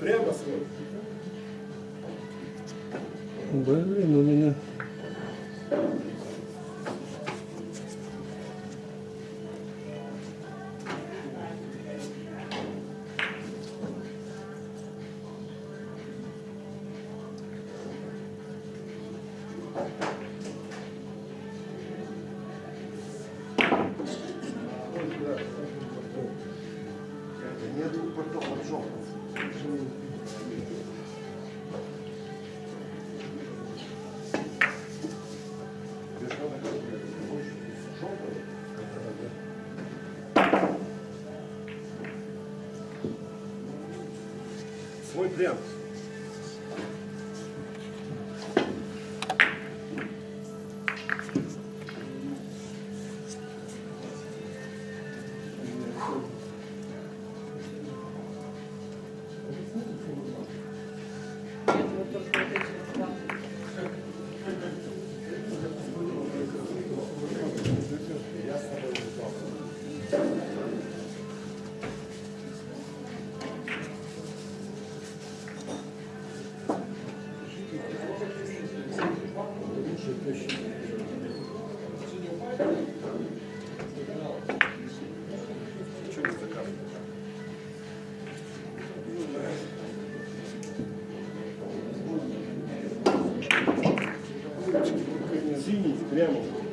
Прямо свой. Блин, у меня... Grêmio.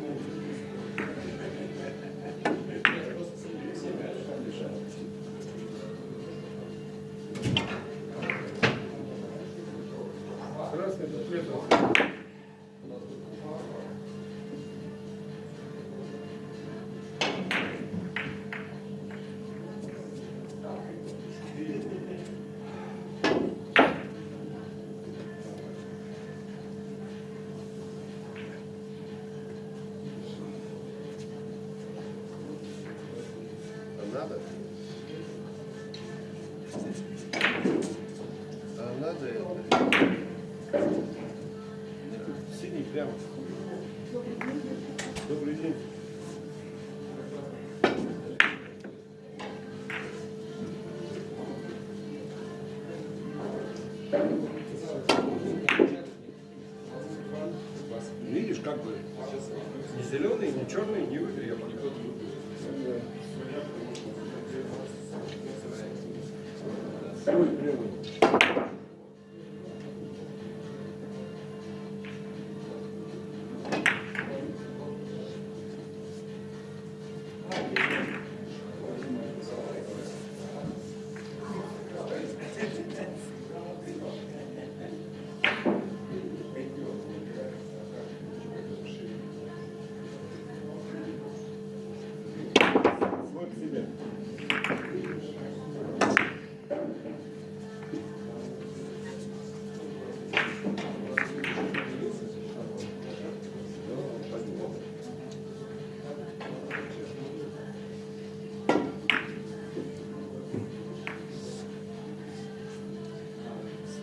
самый прямой.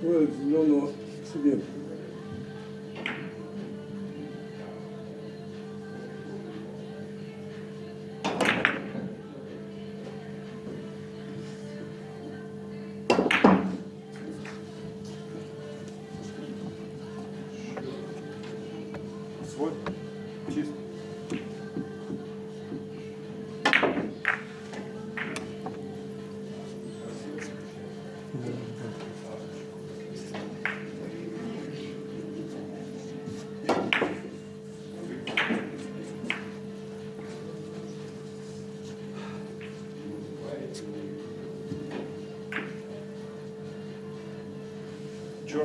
これは自動の。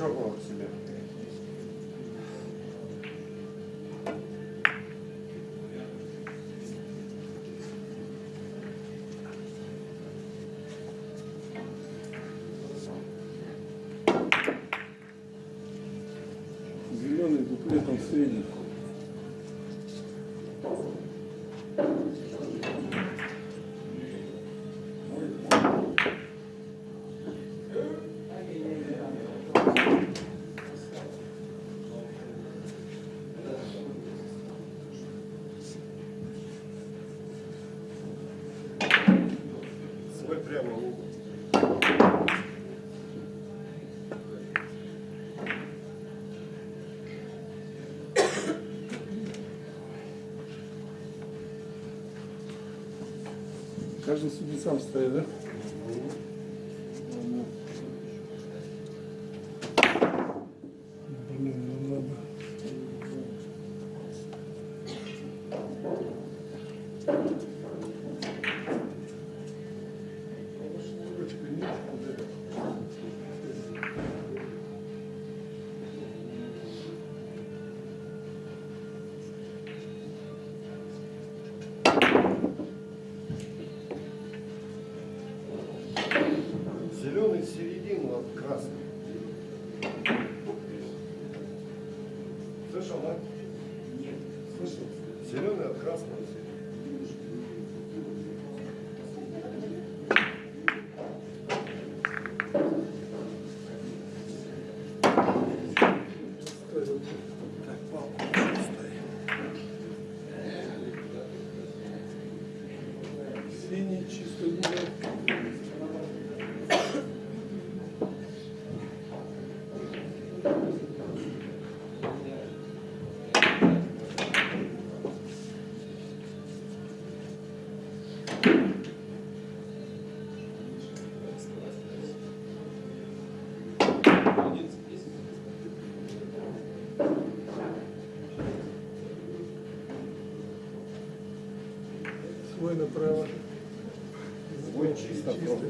чокола к себе. Зеленый буклет он средний. каждый судья сам стоит, да? правило. Свой чисто. чисто.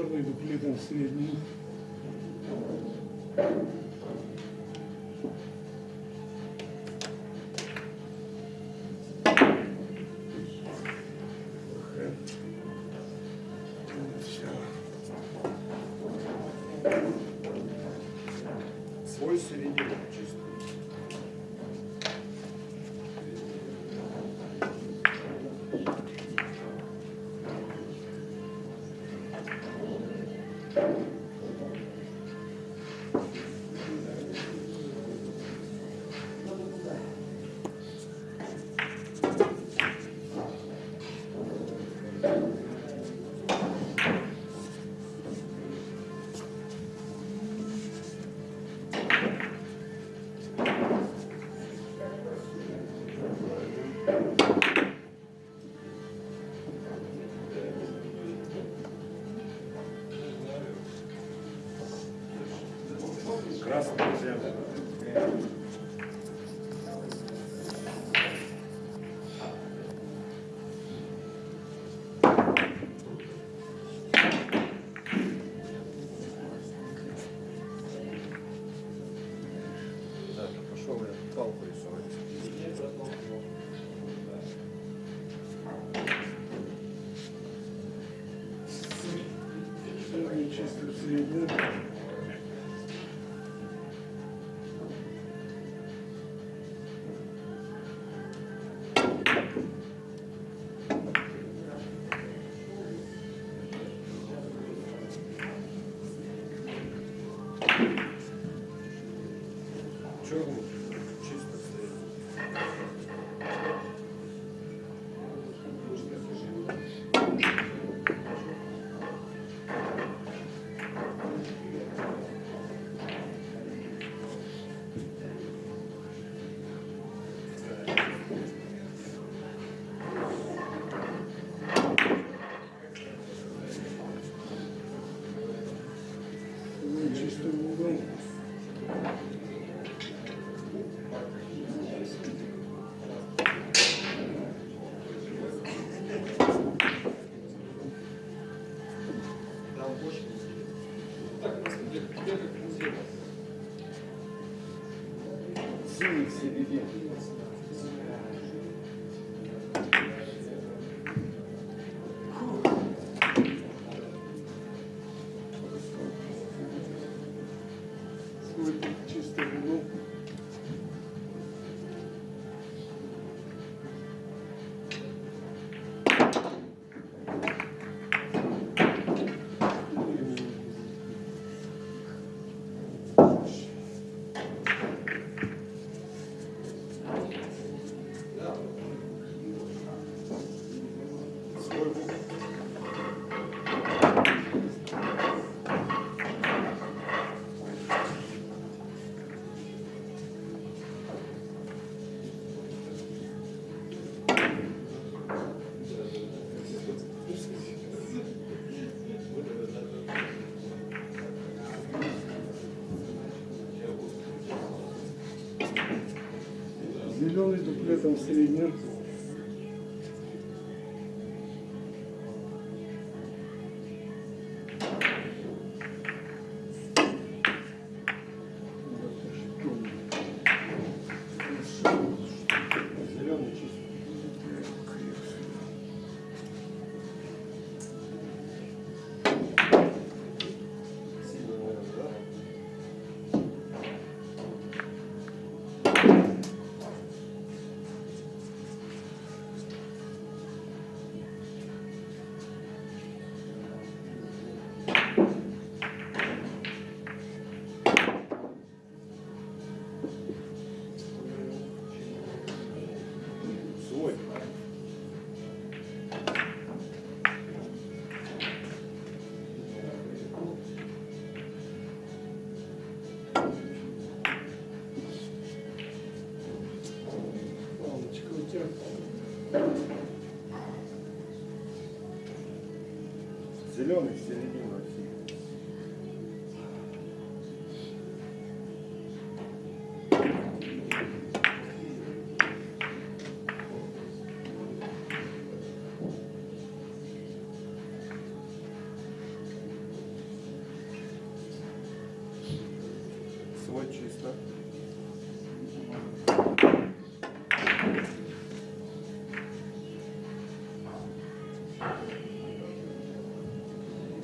черный дуплетом средний. Свой середине. c'est des vies. где-то.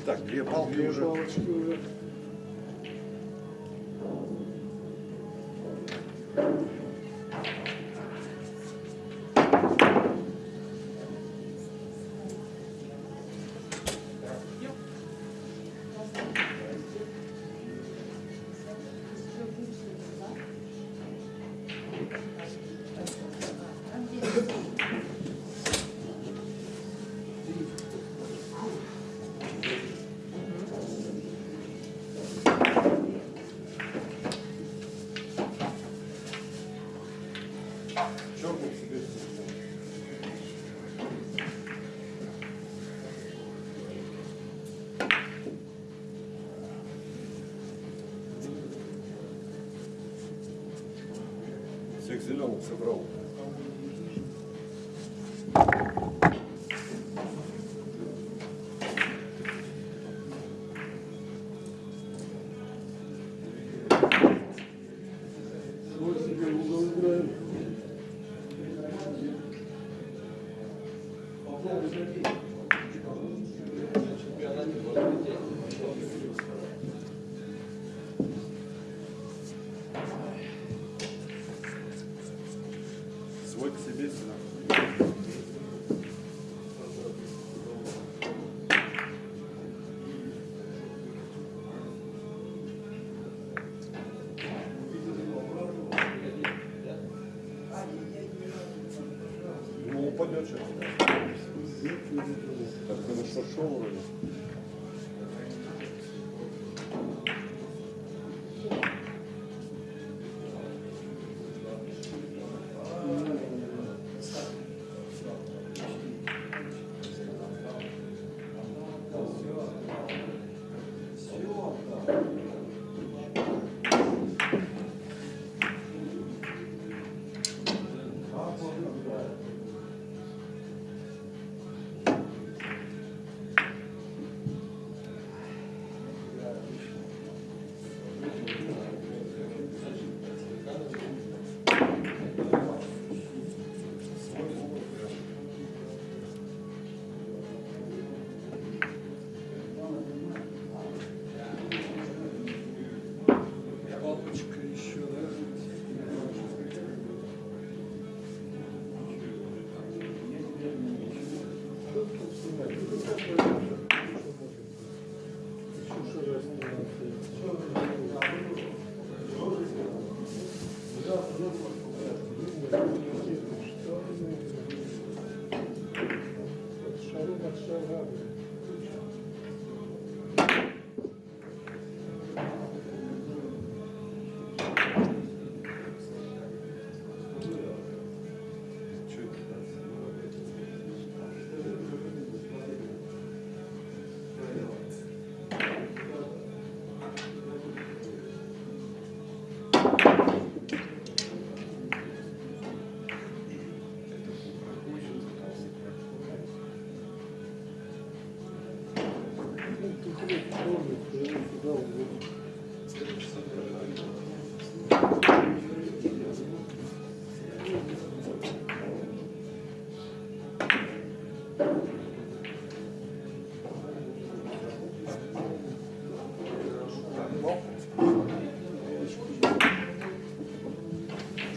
Так, две палки уже. зеленых собрал.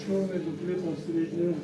Черный дуплетом среднюю.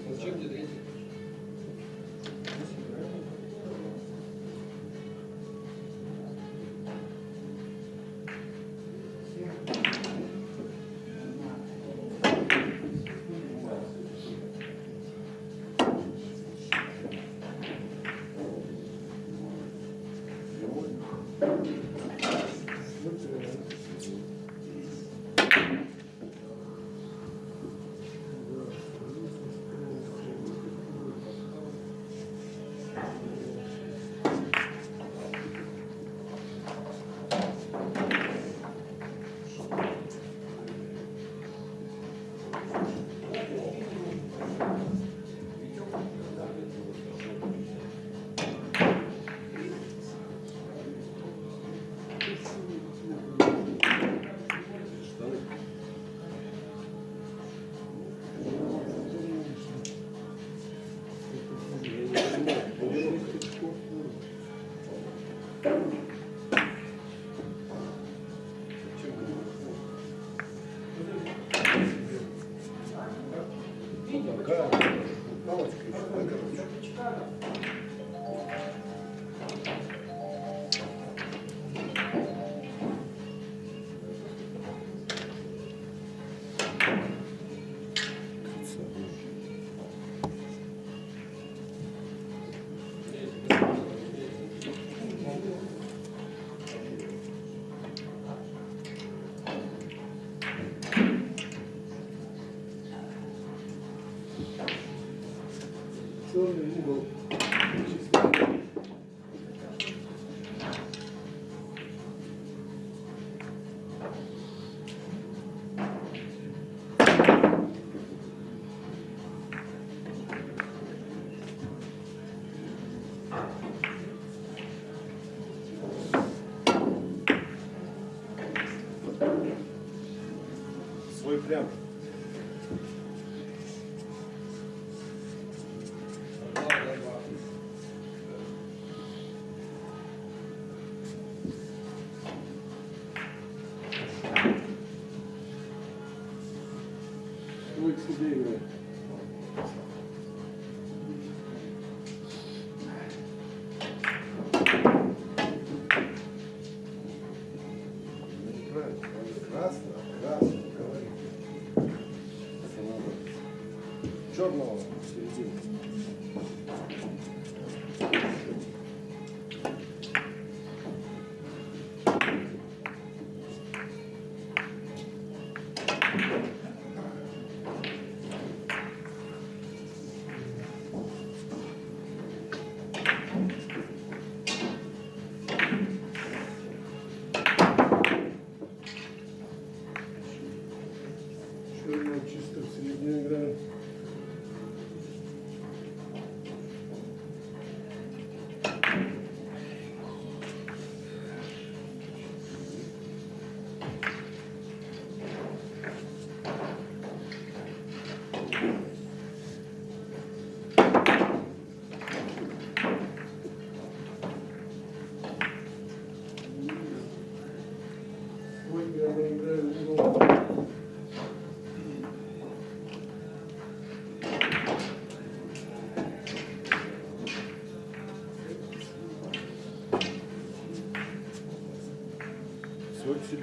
Черный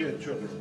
Свой к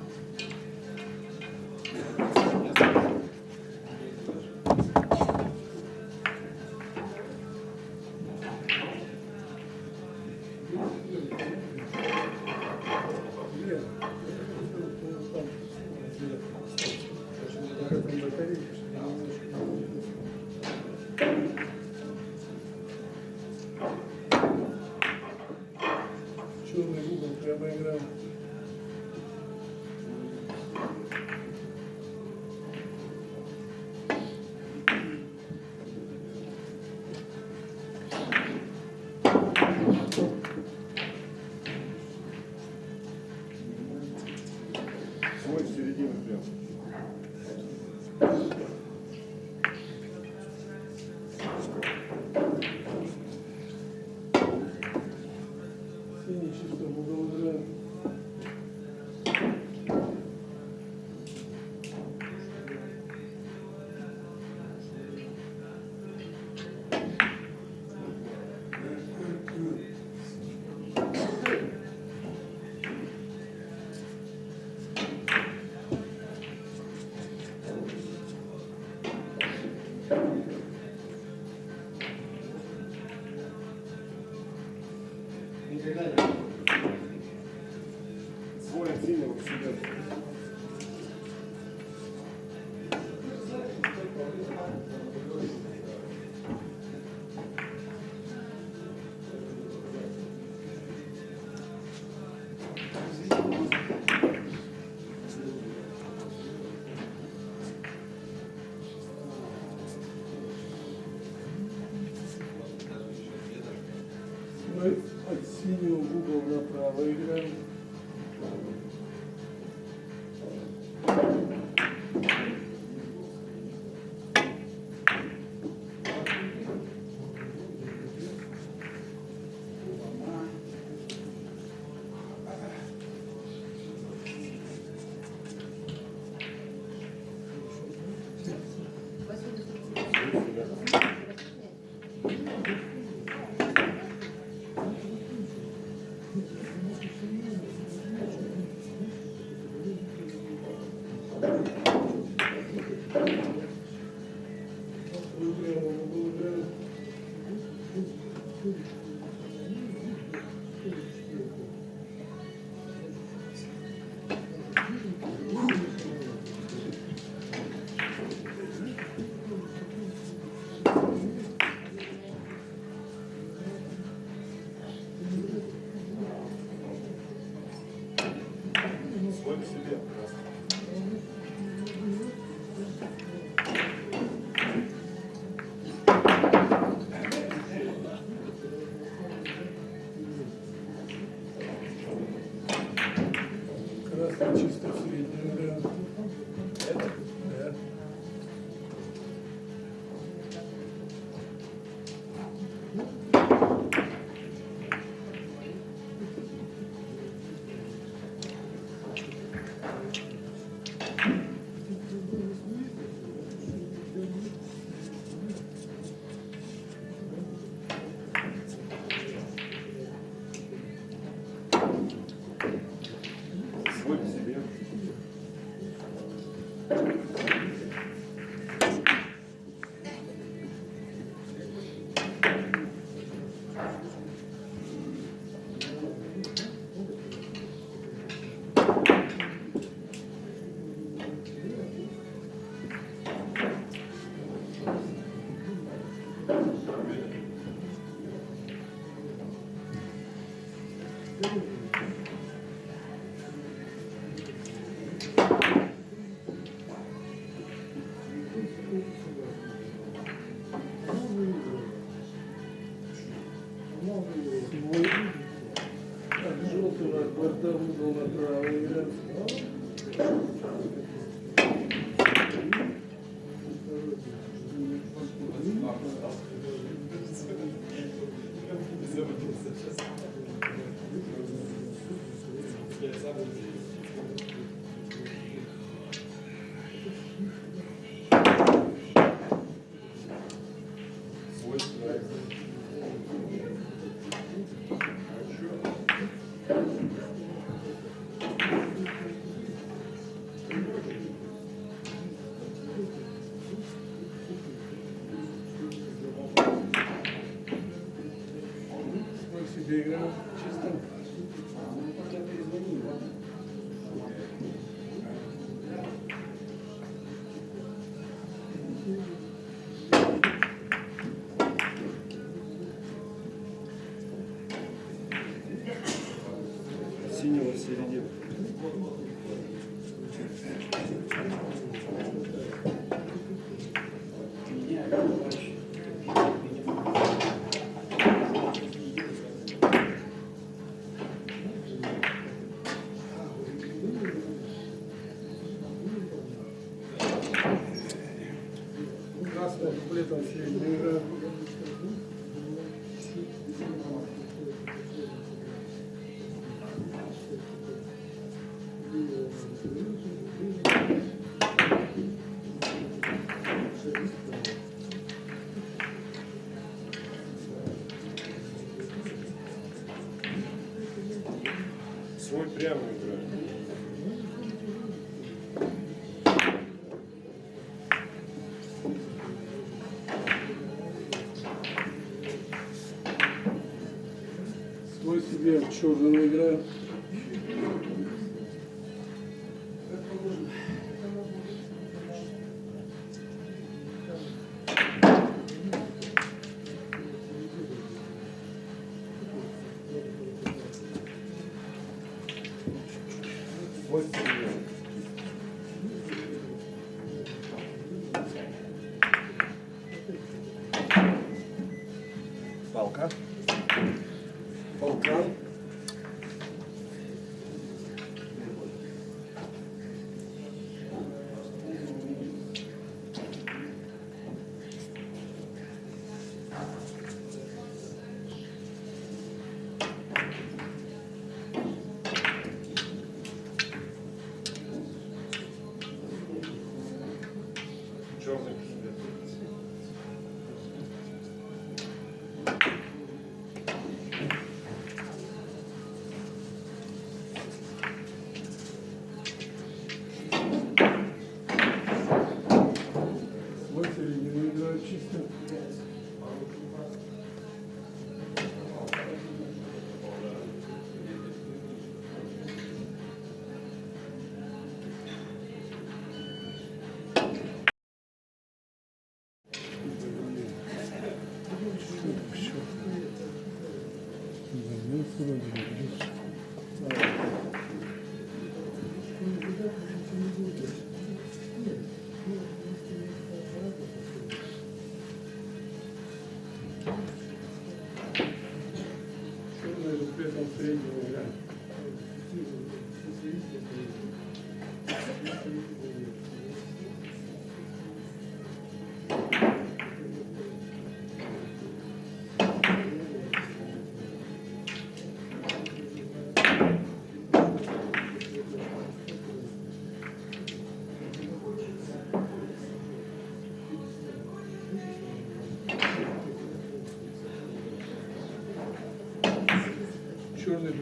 Себе в Свой середину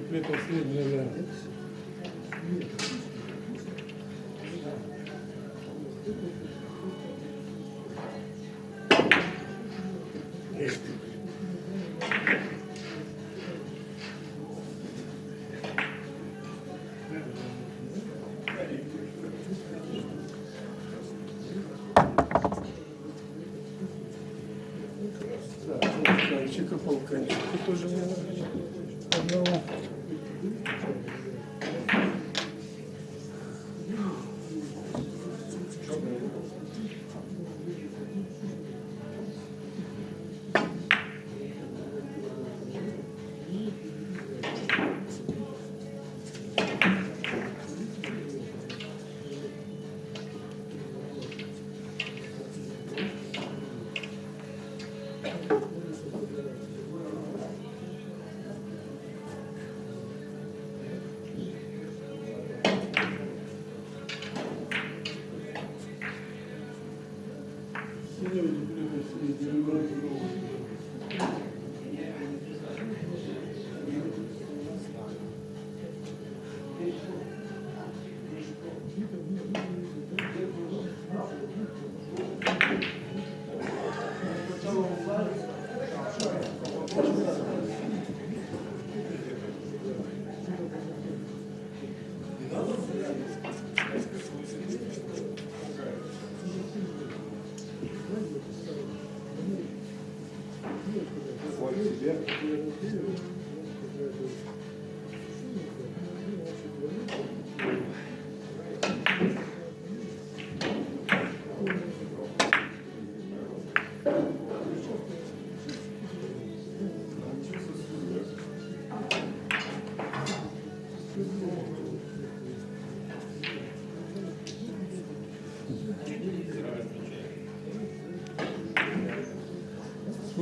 Дуплетом средняя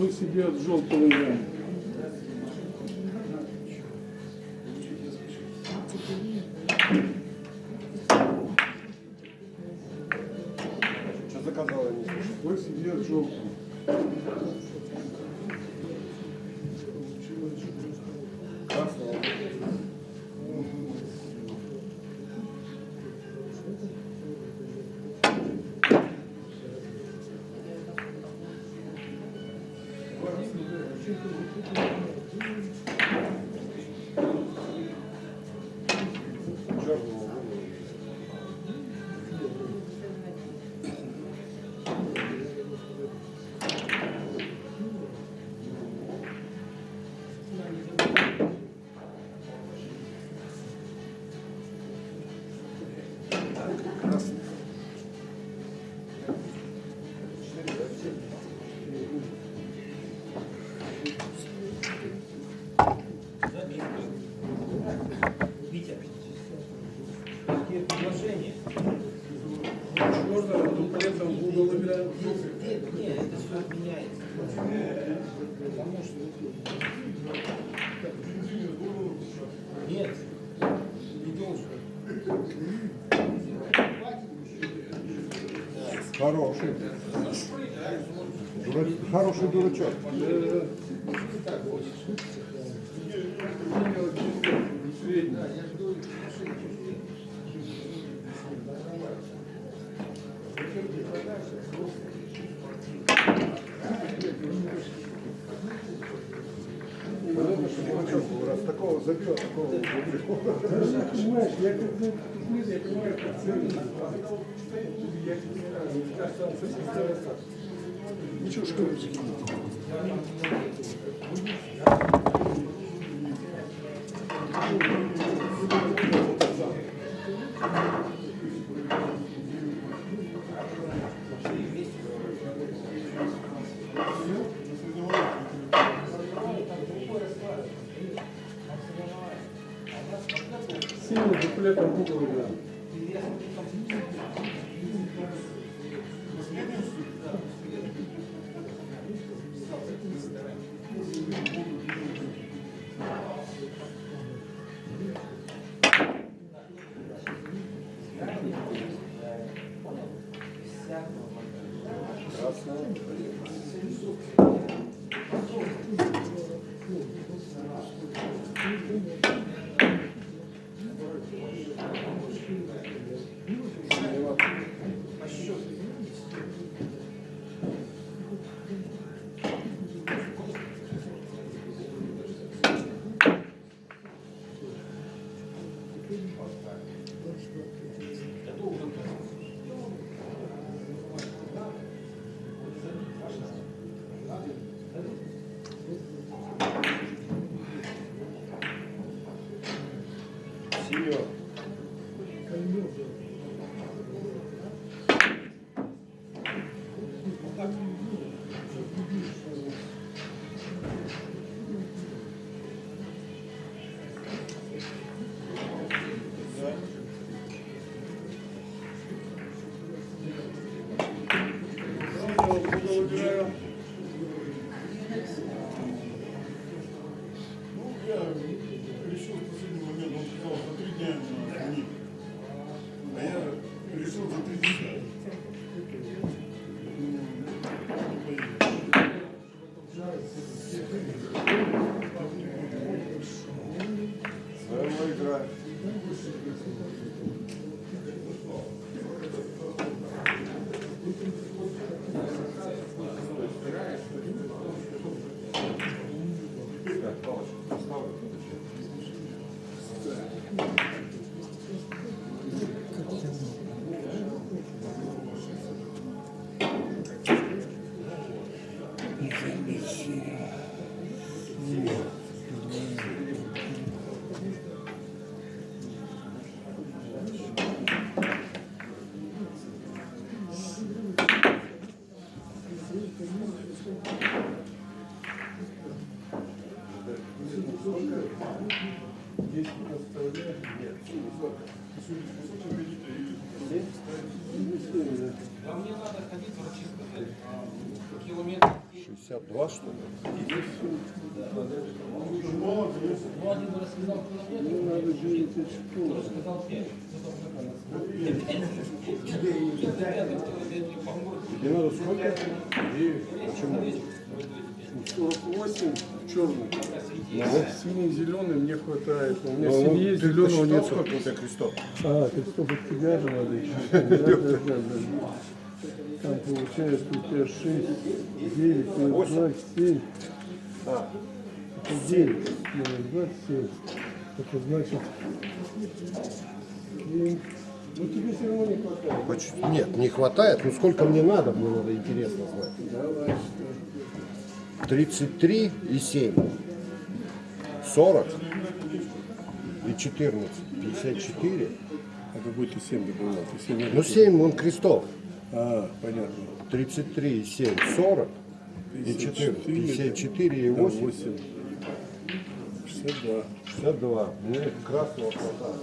Вы себе от желтого я. Что заказала. Вы себе от желтого. Хороший. Дура- Хороший дурачок. Дурачок был, раз такого забил, такого не Понимаешь, я как я понимаю, как ценность. Я Ничего, что ли? Синего. 62 что ли? Ну, один рассказал километр, Ну, надо 9 очков. рассказал 5. Тебе надо сколько? 9. Почему? 48 черный. Синий, зеленый мне хватает. У меня Ну, ты зеленого нет. сколько у тебя крестов? А, крестов от тебя же надо еще. Там получается у тебя 6, 9, минус 2, 7. А, Это 9, минус 2, 7. Это значит 7. Ну тебе все равно не хватает. Нет, не хватает. Ну сколько мне надо, мне надо интересно знать. Давай, что? 33 и 7. 40 и 14. 54. А какой ты 7 добавлял? Ты 7 Ну 7 он крестов. А, понятно. 33 и 7. 40 и 14. 54 и 8. 8. 62. 62. Мне красного хватает.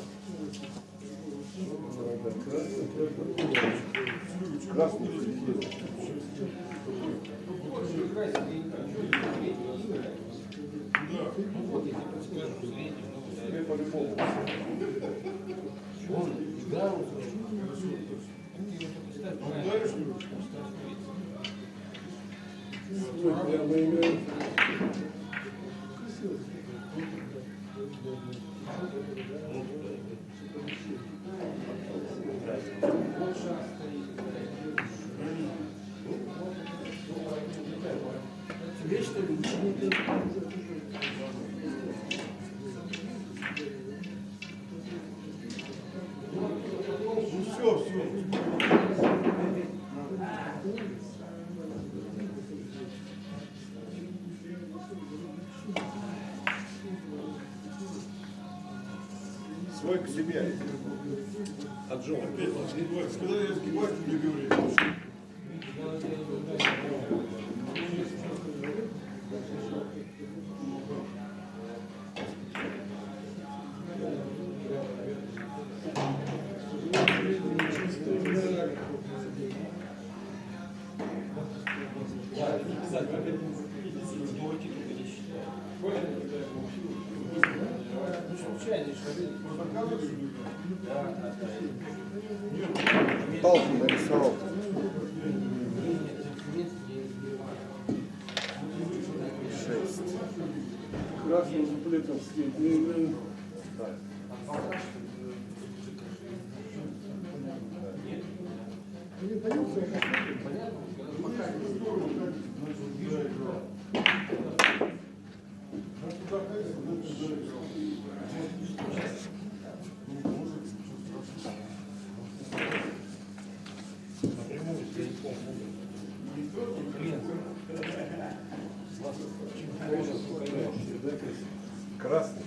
Красный середина. Прямо играем. Ну Свой к себе. Красный.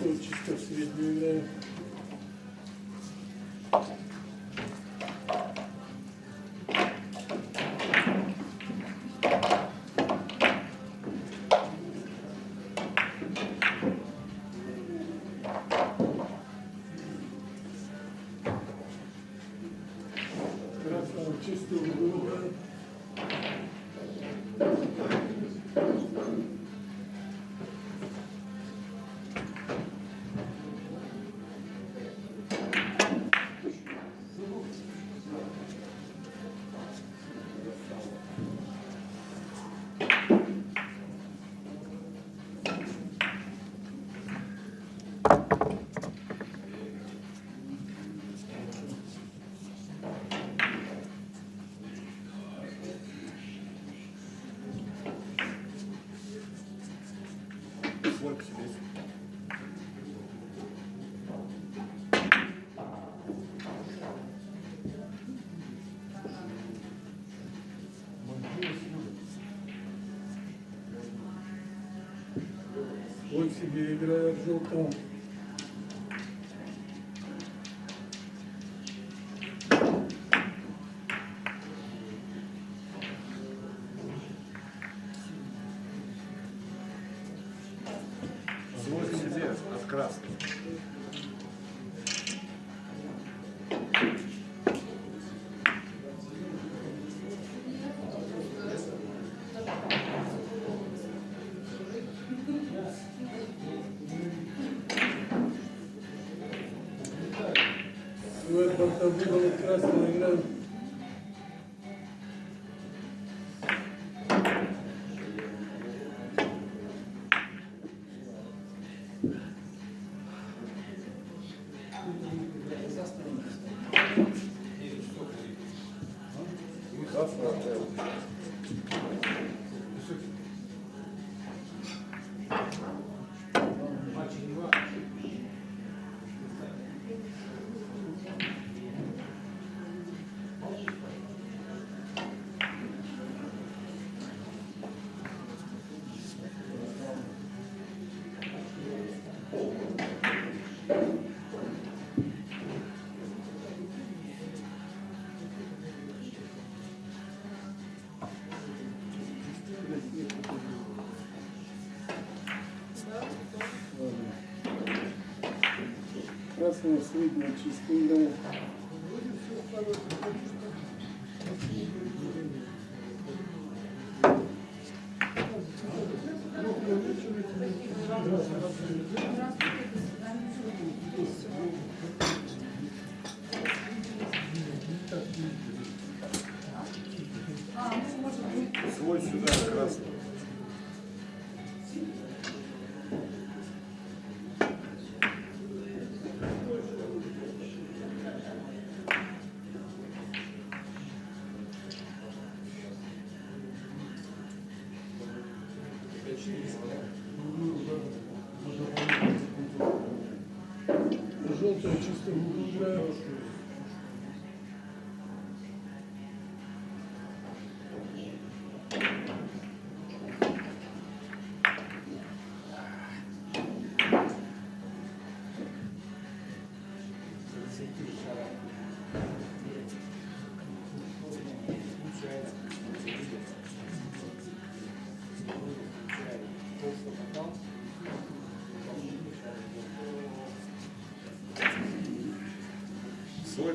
Чисто. Красного себе играет. Свой к себе от красного. Dr. Bill Krasno, красного играю. Красного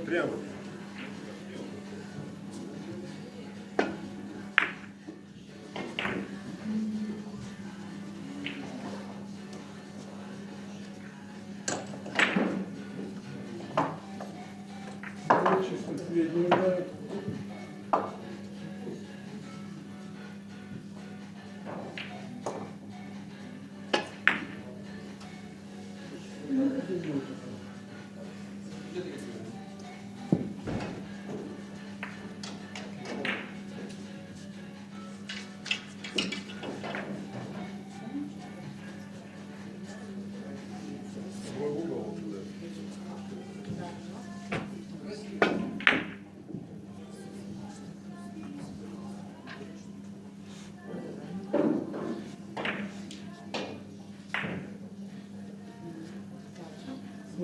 Прямо.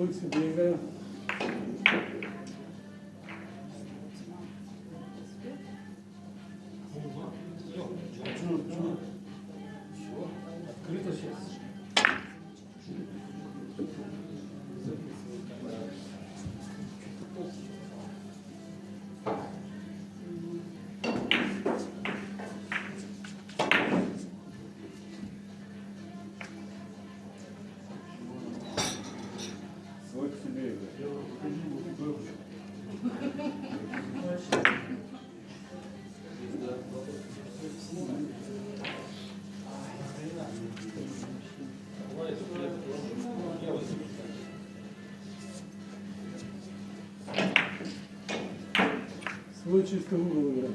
Свой себе играем. Свой чисто угол играем.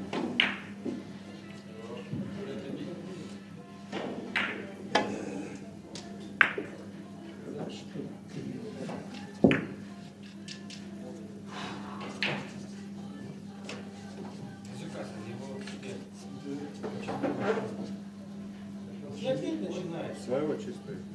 И опять начинается. Своего чистый.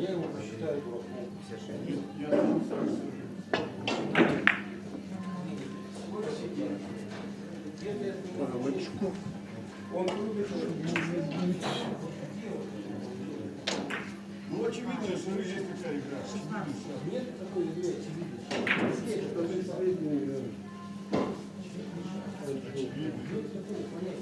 Я его посчитаю. Палочку. Он Ну, очевидно, что есть такая игра. Очевидно. Средний играем. Не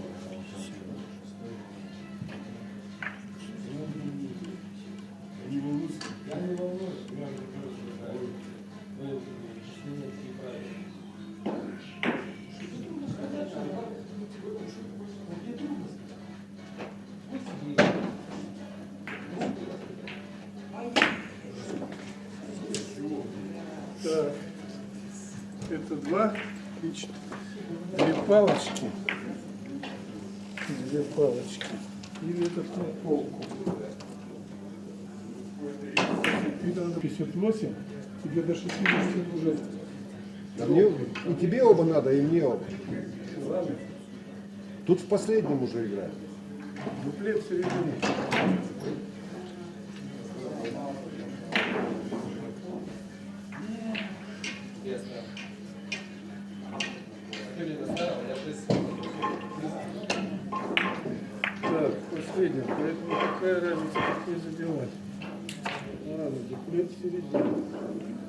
два и четыре. Две палочки. Две палочки. Или этот на полку. Тебе надо 58, тебе до 60 уже. Да мне, и тебе оба надо, и мне оба. Тут в последнем уже играют. Дуплет в последний. Поэтому какая разница, какой задевать? Ладно, дуплет в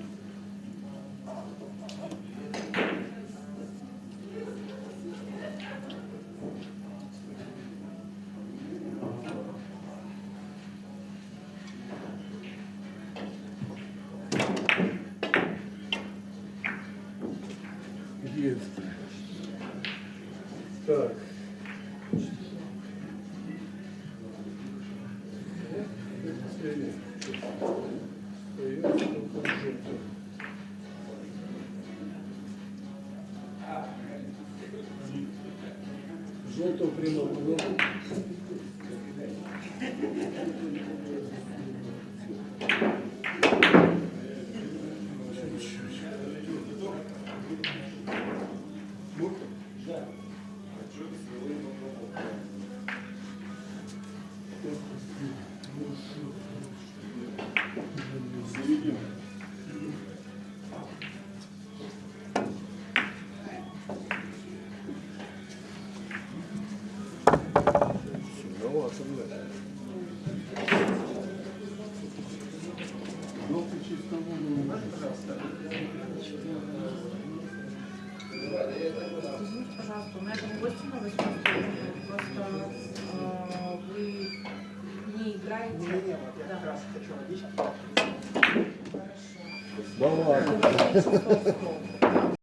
そう